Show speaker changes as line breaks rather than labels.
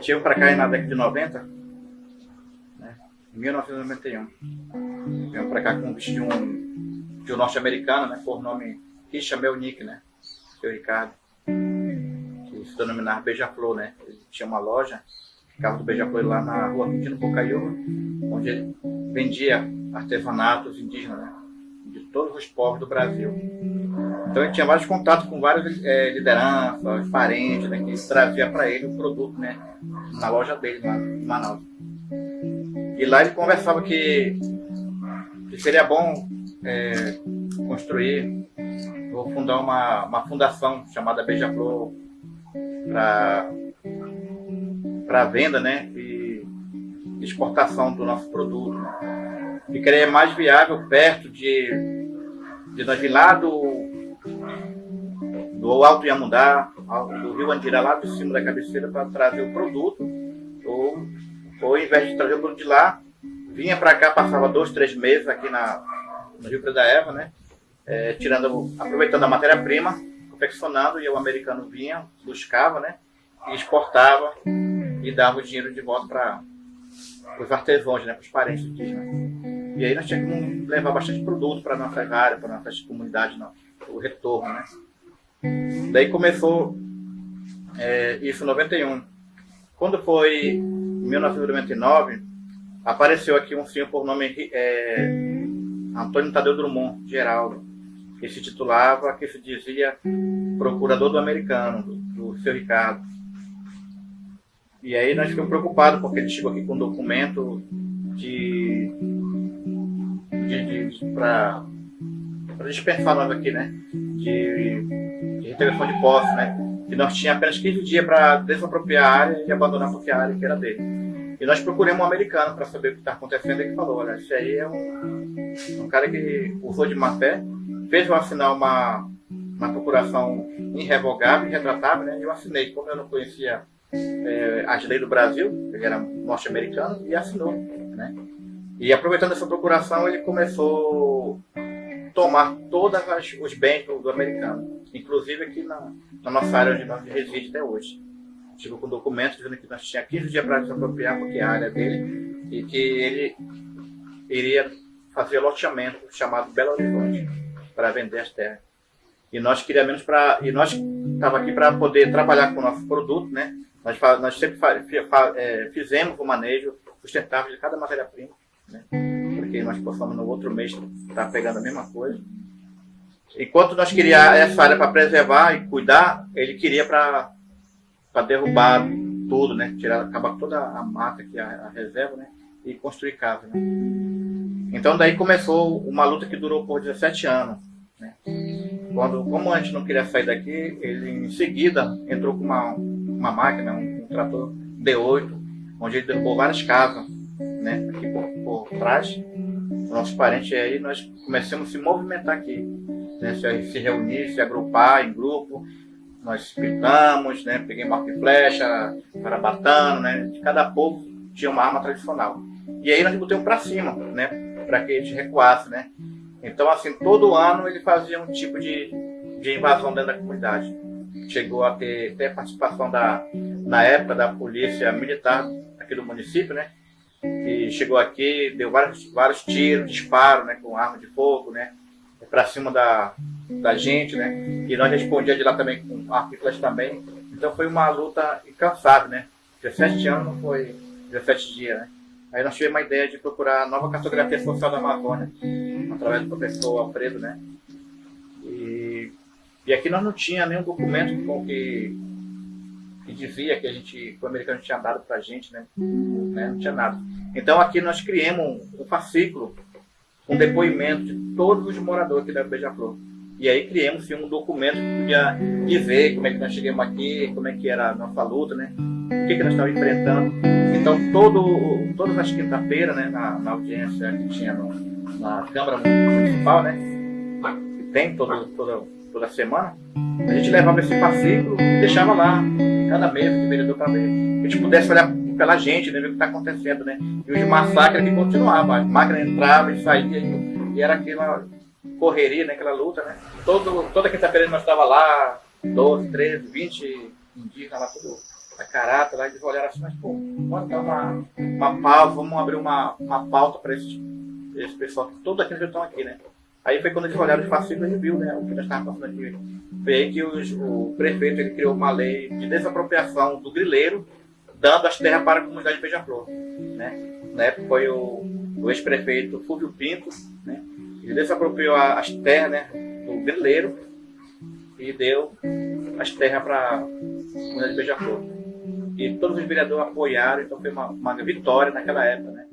Chego para cá na década de 90, né, em 1991. Venho para cá com um vestido de um, de um norte-americano, né, por nome Richard Melnick, né, seu Ricardo, que se denominava Beija-Flor, né. Ele tinha uma loja, ficava do Beija-Flor lá na rua Quintino Bocaiúva, onde ele vendia artesanatos indígenas, né, de todos os povos do Brasil. Então ele tinha vários contatos com várias é, lideranças, parentes, né, que trazia para ele o produto, né, na loja dele, lá em Manaus. E lá ele conversava que, que seria bom é, construir, ou fundar uma, uma fundação chamada Beija-Flor para venda, né, e exportação do nosso produto. Seria mais viável perto de, de nós vir lá do do Alto Iamundá, do Rio Andira, lá de cima da cabeceira, para trazer o produto. Ou, ou, ao invés de trazer o produto de lá, vinha para cá, passava dois, três meses aqui na, no Rio da Eva, né? É, tirando, aproveitando a matéria-prima, confeccionando, e o americano vinha, buscava, né? E exportava e dava o dinheiro de volta para os artesãos, né? Para os parentes indígenas. E aí nós tínhamos que levar bastante produto para nossa área, para nossas comunidades, o retorno, né? Daí começou é, isso em 91. Quando foi em 1999, apareceu aqui um senhor por nome é, Antônio Tadeu Drummond, Geraldo, que se titulava, que se dizia procurador do americano, do, do seu Ricardo. E aí nós ficamos preocupados, porque ele chegou aqui com um documento de, de, de para dispensar nós aqui, né? De integração de posse, né? Que nós tínhamos apenas 15 dias para desapropriar a área e abandonar porque a área que era dele. E nós procuramos um americano para saber o que está acontecendo e que falou, olha, esse aí é um, um cara que usou de má fé, fez eu assinar uma, uma procuração irrevogável, irretratável, né? Eu assinei, como eu não conhecia é, as leis do Brasil, ele era norte-americano, e assinou, né? E aproveitando essa procuração, ele começou tomar todos os bens do, do americano inclusive aqui na, na nossa área onde nós residimos até hoje. Chegou com documentos dizendo que nós tínhamos 15 dias para desapropriar, porque é a área dele, e que ele iria fazer loteamento chamado Belo Horizonte, para vender as terras. E nós queríamos para. E nós estava aqui para poder trabalhar com o nosso produto, né? Nós, nós sempre é, fizemos o manejo sustentável de cada matéria-prima, né? Porque nós possamos no outro mês estar tá pegando a mesma coisa. Enquanto nós queríamos essa área para preservar e cuidar, ele queria para derrubar tudo, né? Tirar, acabar toda a mata que é a, reserva, né? E construir casa, né? Então daí começou uma luta que durou por 17 anos, né? Quando, como a gente não queria sair daqui, ele em seguida entrou com uma, uma máquina, um, um trator D8, onde ele derrubou várias casas, né? Aqui por, por trás, nossos parentes, aí nós começamos a se movimentar aqui né, se, reunir, se agrupar em grupo. Nós pintamos, né, peguei marco e flecha, carabatano, né, de cada povo tinha uma arma tradicional. E aí nós botamos para cima, né, para que eles recuassem, né. Então, assim, todo ano ele fazia um tipo de, de invasão dentro da comunidade. Chegou a ter até participação da, na época da polícia militar aqui do município, né, que chegou aqui, deu vários, vários tiros, disparos, né, com arma de fogo, né, para cima da, da gente, né? E nós respondíamos de lá também com artículos também. Então foi uma luta incansável, né? 17 anos não foi 17 dias, né? Aí nós tivemos uma ideia de procurar a nova cartografia social da Amazônia, através do professor Alfredo, né? E, e aqui nós não tinha nenhum documento com que, que dizia que a gente, que o americano tinha dado para a gente, né? né? Não tinha nada. Então aqui nós criamos um, um fascículo com depoimento de todos os moradores aqui da Beija-Flor. E aí criamos um documento que podia dizer como é que nós chegamos aqui, como é que era a nossa luta, né? O que, que nós estávamos enfrentando. Então, todo, todas as quinta-feiras, né, na, na, audiência que tinha no, na Câmara Municipal, né? Que tem todo, toda, toda semana, a gente levava esse fascículo e deixava lá, cada mês, o vereador para. Que a gente pudesse olhar pela gente, né, ver o que está acontecendo, né? E os massacres que continuavam, a máquina entrava e saía e, era aquela correria, né, aquela luta, né? Todo, toda quinta-feira nós estava lá, 12, 13, 20 indígenas lá, tudo a carata, lá eles olharam assim, mas pô, vamos dar uma, uma pausa, vamos abrir uma, uma pauta para esse, esse pessoal, todos aqueles que estão aqui, né? Aí foi quando eles olharam os fascículos e viu, né, o que nós estávamos passando aqui. Foi aí que os, o prefeito ele criou uma lei de desapropriação do grileiro, dando as terras para a comunidade de Beija-Flor. Né? Na época foi o, o ex-prefeito Fulvio Pinto, né? ele desapropriou as terras né, do grileiro e deu as terras para a comunidade de Beija-Flor. E todos os vereadores apoiaram, então foi uma, uma vitória naquela época. Né?